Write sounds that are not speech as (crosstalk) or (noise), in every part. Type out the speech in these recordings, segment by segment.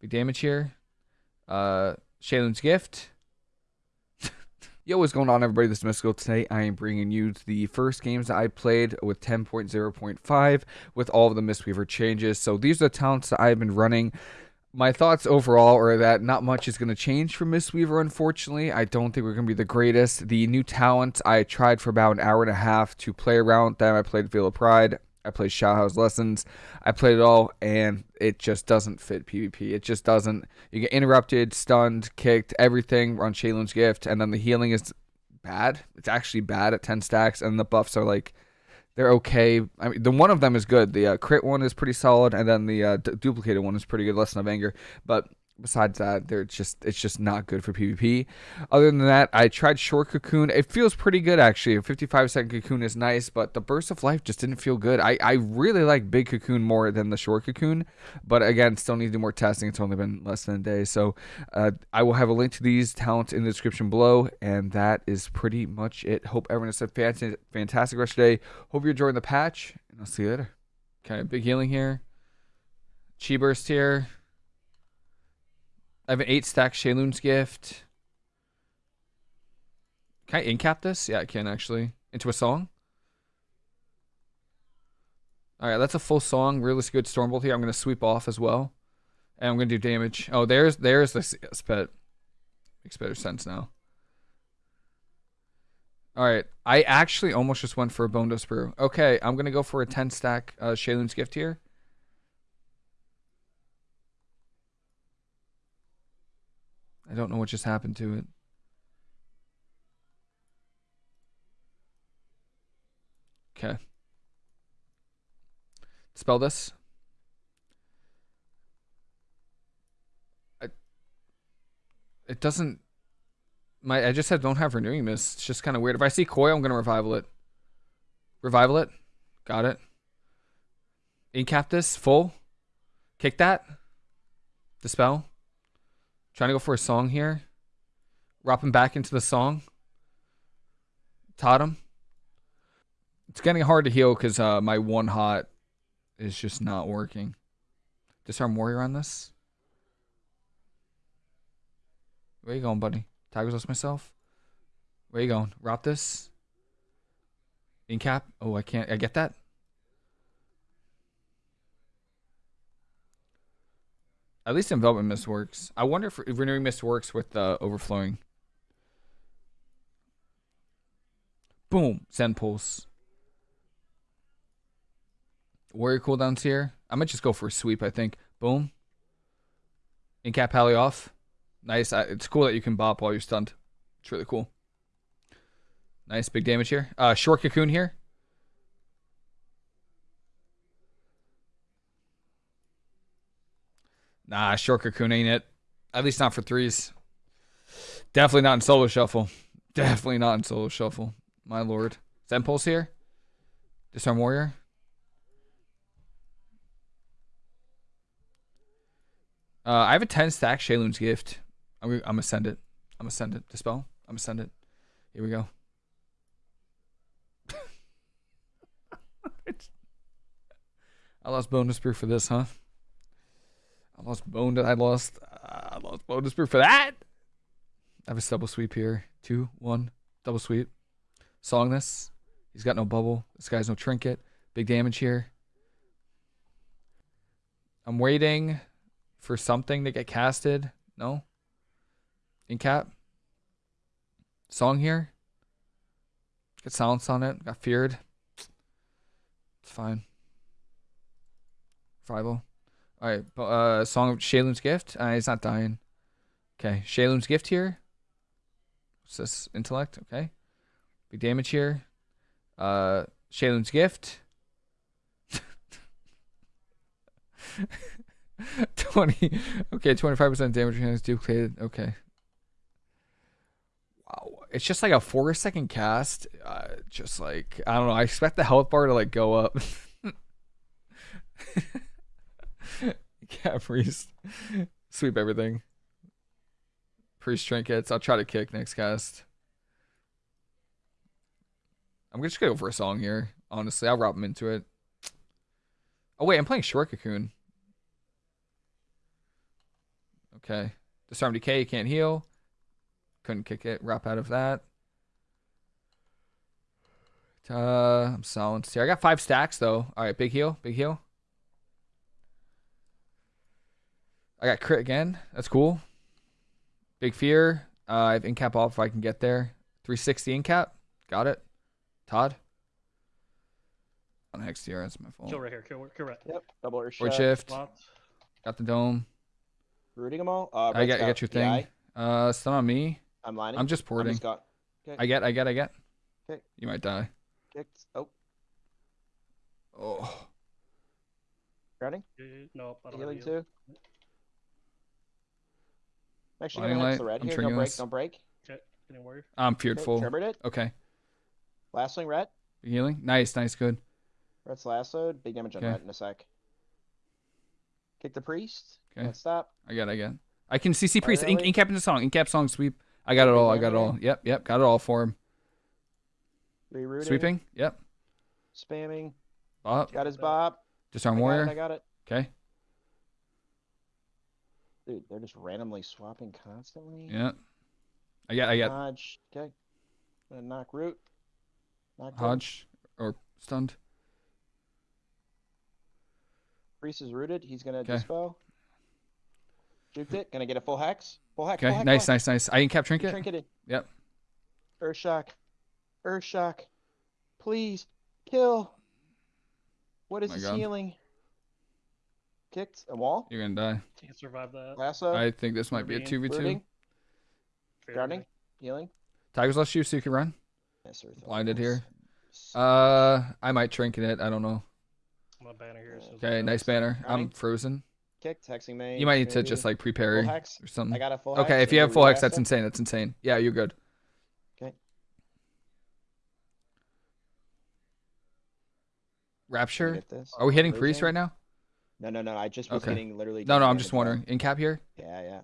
Big damage here. Uh, Sheilun's Gift. (laughs) Yo, what's going on, everybody? This is Mystical. Today, I am bringing you the first games that I played with 10.0.5 with all of the Mistweaver changes. So these are the talents that I've been running. My thoughts overall are that not much is going to change for Mistweaver, unfortunately. I don't think we're going to be the greatest. The new talent, I tried for about an hour and a half to play around them. I played Veil of Pride. I played Shaohao's Lessons. I played it all, and it just doesn't fit PvP. It just doesn't. You get interrupted, stunned, kicked, everything on Sheilun's Gift, and then the healing is bad. It's actually bad at 10 stacks, and the buffs are like, they're okay. I mean, the one of them is good. The uh, crit one is pretty solid, and then the uh, duplicated one is pretty good. Lesson of Anger, but besides that, they're just it's just not good for PvP. Other than that, I tried short cocoon. It feels pretty good actually. A 55 second cocoon is nice, but the burst of life just didn't feel good. I, I really like big cocoon more than the short cocoon, but again, still need to do more testing. It's only been less than a day, so uh, I will have a link to these talents in the description below, and that is pretty much it. Hope everyone has a fantastic rest of the day. Hope you're enjoying the patch, and I'll see you later. Okay, big healing here. Chi burst here. I have an eight stack Sheilun's gift. Can I incap this? Yeah, I can actually. Into a song. Alright, that's a full song. Really good Stormbolt here. I'm going to sweep off as well. And I'm going to do damage. Oh, there's there's the spit. Makes better sense now. Alright, I actually almost just went for a Bone Brew. Okay, I'm going to go for a 10 stack uh, Sheilun's gift here. I don't know what just happened to it. Okay. Spell this. I, it doesn't. My I just said don't have renewing mist. It's just kind of weird. If I see koi, I'm gonna revival it. Revival it. Got it. Incap this full. Kick that. Dispel. Trying to go for a song here. Wrap him back into the song. Totem. It's getting hard to heal because uh, my one hot is just not working. Disarm warrior on this. Where you going, buddy? Tiger's Lust myself. Where you going? Wrap this. Incap. Oh, I can't. I get that. At least enveloping mist works. I wonder if renewing mist works with uh, overflowing. Boom. Zen pulse. Warrior cooldowns here. I might just go for a sweep, I think. Boom. Incap Pally off. Nice. It's cool that you can bop while you're stunned. It's really cool. Nice. Big damage here. Uh, short cocoon here. Nah, short cocoon ain't it. At least not for threes. Definitely not in solo shuffle. Definitely not in solo shuffle. My lord. Zen Pulse here. Disarm Warrior. Uh, I have a 10 stack Sheilun's Gift. I'm, I'm gonna send it. I'm gonna send it. Dispel. I'm gonna send it. Here we go. (laughs) I lost Bonedust Brew for this, huh? I lost bone. I lost. Uh, I lost Bonedust Brew for that. I have a double sweep here. Two, one, double sweep. Song this. He's got no bubble. This guy's no trinket. Big damage here. I'm waiting for something to get casted. No. Incap. Song here. Got silence on it. Got feared. It's fine. Rival. All right, but uh, song of Sheilun's gift. Uh, he's not dying. Okay, Sheilun's gift here. What's this? Intellect. Okay, big damage here. Uh, Sheilun's gift. (laughs) Twenty. Okay, twenty-five percent damage is duplicated. Okay. Wow, it's just like a four-second cast. Uh, just like I don't know. I expect the health bar to like go up. (laughs) (laughs) yeah, priest. Sweep everything. Priest trinkets. I'll try to kick next cast. I'm just gonna go for a song here. Honestly, I'll wrap him into it. Oh wait, I'm playing Short Cocoon. Okay. Disarm decay, can't heal. Couldn't kick it. Wrap out of that. Uh, I'm silenced here. I got five stacks though. All right, big heal, big heal. I got crit again. That's cool. Big fear. Uh, I have incap off if I can get there. 360 incap. Got it. Todd. On hex here. That's my fault. Kill right here. Kill, kill right. Yep. Double earth Word shift. shift. Got the dome. Rooting them all. Uh, I got, I got your thing. DI. Uh, stun on me. I'm lining. I'm just I'm porting. just got I get, I get, I get. Okay. You might die. kicked. Oh, Oh. grounding. Uh, Nope. I don't have Healing too. Make sure Blinding you don't light, the red I'm here. Don't break. triggering Don't break. Getting warrior. I'm feared Okay, full. It. Okay. Last swing red. Big healing. Nice, nice, good. Red's lassoed. Big damage on Okay. red in a sec. Kick the priest. Okay. Can't stop. I get, I get. I can CC priest. really? Ink, incap in the song. Incap song sweep. I got it all. I got it all. Yep, yep. Got it all for him. Rerouting. Sweeping. Yep. Spamming. Bop. Got his Yeah. bob. Disarm I got it. I got it. Okay. Dude, they're just randomly swapping constantly. Yeah. I got. I get Hodge. Okay. Gonna knock root. Knock. Hodge or stunned. Priest is rooted. He's gonna 'Kay. dispel. Juked it. Gonna get a full hex. Full hex. Okay. Full hex, Nice, nice, nice. I incap trinket. Trinketed. Yep. Earth shock. Earth shock. Please kill. What is My his God. healing? Kicked a wall. You're gonna die. Can't survive that. Lasso. I think this might be a two v two. rooting. Grounding. Healing. Tiger's Lust you so you can run. Yes, sir. Blinded here. Uh, I might trinket it. I don't know. I'm banner here. as soon as Okay, nice goes. banner. I'm frozen. Kicked. Hexing main. You might need to just like full prepare hex. or something. I got a full Okay, hex. if you have full hex, that's insane. That's insane. Yeah, you're good. Okay. Rapture. Are we hitting priest right now? No, no, no. I just was Okay. getting literally. No, no. I'm just damage wondering. In cap here. Yeah, yeah.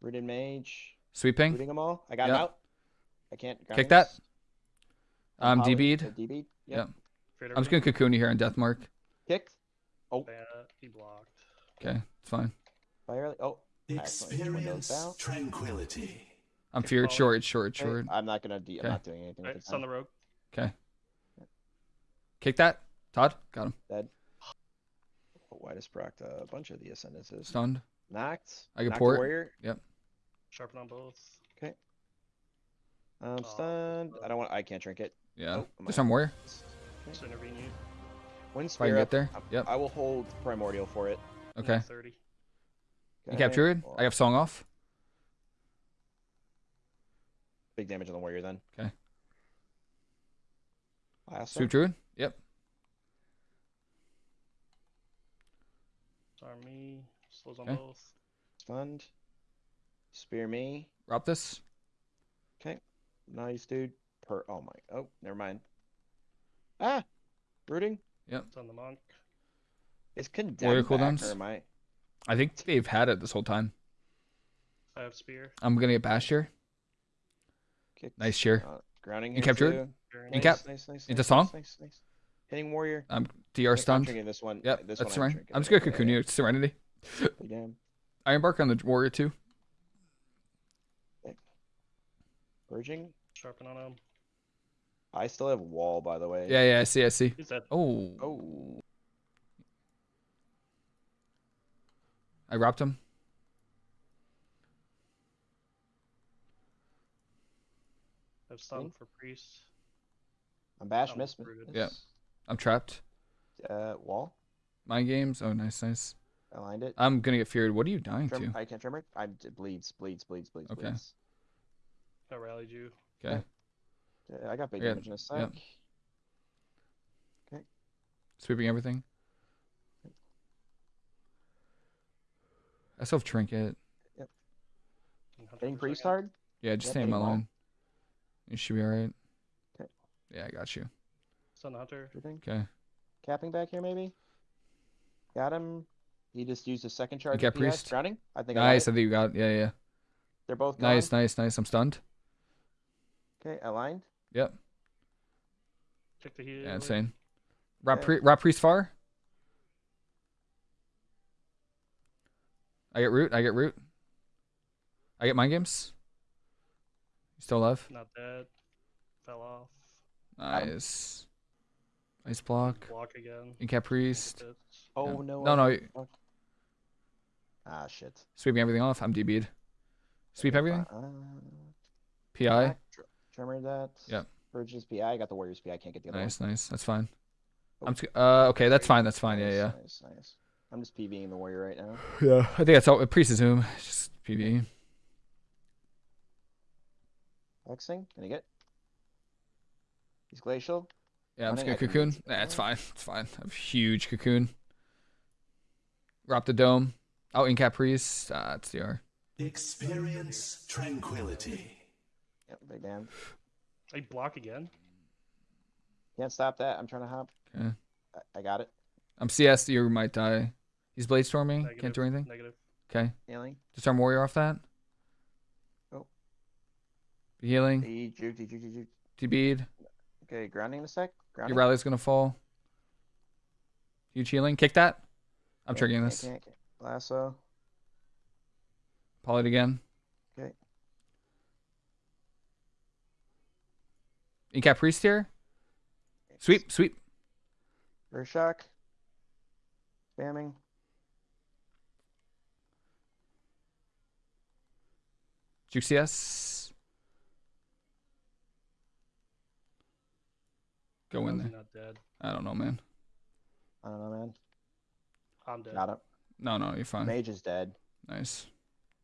Rooted mage. Sweeping. Rooting them all. I got him Yep. out. I can't. Kick grounding that. this. Um, Poly- DB'd. DB'd. Yep. Yep. I'm just gonna cocoon you here on death mark. Kicked. Oh, Ban- He blocked. Okay, it's fine. fire. Oh, Excellent. Windows. Experience tranquility. I'm Okay, feared. follow. Short, short, okay, short. I'm not gonna. De- Okay. I'm not doing anything. Right, with it's on the the rogue. Okay. Kick that. Todd. Got him. dead. I just procced a uh, bunch of the ascendances. Stunned. Knocked. I can knocked port. warrior. Yep. Sharpen on both. Okay. I'm Oh, stunned. I don't want. I can't drink it. Yeah. Oh, am I- Disarm warrior. Just intervene you. Wind If I can spear get up. there. I- Yep. I will hold primordial for it. Okay. 30. You Okay, cap druid. well, I have song off. big damage on the warrior then. Okay. Lasso. Sweep druid. Yep. Disarm me. Slows on Okay. both. Stunned. Spear me. Wrap this. Okay. Nice, dude. Per. Oh my. Oh, never mind. Ah. Rooting. It's on the monk. Is condemned Warrior back, cooldowns? or am I? I think they've had it this whole time. I have spear. I'm gonna get bashed here. Kicked. Nice shear. Uh, grounding You here kept druid? too. Very You nice. Nice, nice, into nice, song? Nice, nice, nice. Hitting warrior. I'm DR think I'm stunned. drinking this one. Yep. This That's one I'm I'm just gonna Yeah, cocoon yeah, you. It's Serenity. Damn. I embark on the warrior too. Purging. Sharpen on him. I still have wall, by the way. Yeah, yeah. I see. I see. He's dead. Oh. Oh. I wrapped him. I have stun for priest. I'm bash. Miss. rooted. Yeah. Miss. I'm trapped. Uh, wall. Mind games. Oh, nice, nice. Aligned it. I'm gonna get feared. What are you dying Trem- to? I can't tremor. I it bleeds, bleeds, bleeds, bleeds, Okay. bleeds. I rallied you. Okay. Yeah, I got big Yeah, damage in a sec. yep. Sweeping everything. I still have trinket. and Hunter Hitting for priest hard. Yeah, just Yep, stay in my line. You should be alright. Okay. Yeah, I got you. Stun the hunter. Everything. Okay. Capping back here, maybe. Got him. He just used a second charge. got of PS. priest. Drowning. I think. I Nice. it. I think you got. It. Yeah, yeah. They're both gone. Nice, nice, nice. I'm stunned. Okay, aligned. Yep. Check the heal. Yeah, insane. Rap, Okay. pri- rap priest far. I get root. I get root. I get mind games. You still alive? Not dead. Fell off. Got 'em. Nice. Nice block. Block again. Incap priest. Hit. Oh no. No, I no, didn't. you- Fuck. Ah shit. Sweeping everything off. I'm DB'd. Sweep everything. Uh, PI. back, tr- Tremor that. Yep. Purges PI. I got the Warriors PI. I can't get the other Nice, one. nice. That's fine. Oh. I'm just, uh okay. That's fine. That's fine. Yeah, Nice, yeah. Nice, nice. I'm just PVing the Warrior right now. (laughs) Yeah. I think that's all. Priest is whom. Just PV. Flexing. Can you get? He's glacial. Yeah, I'm just gonna cocoon. get- Nah, it's fine. It's fine. I have huge cocoon. Drop the dome. Oh, incap priest. Ah, it's DR. Experience tranquility. Yep. Big damn. I block again. Can't stop that. I'm trying to hop. Okay. I, I got it. I'm CS. You might die. He's blade storming. Negative. Can't do anything. Negative. Okay. Healing. Disarm warrior off that. Oh. Be healing. E Okay, grounding a sec. Grounding. Your rally's gonna fall. Huge healing. Kick that. I'm Can't, triggering this. can't, can't. Lasso. Poly it again. Okay. Incap priest here. Sweep, sweep. Earth shock. Spamming. Juke CS. Go in there. Not dead. I don't know, man. I don't know, man. I'm dead. Got it. No, no, you're fine. Mage is dead. Nice.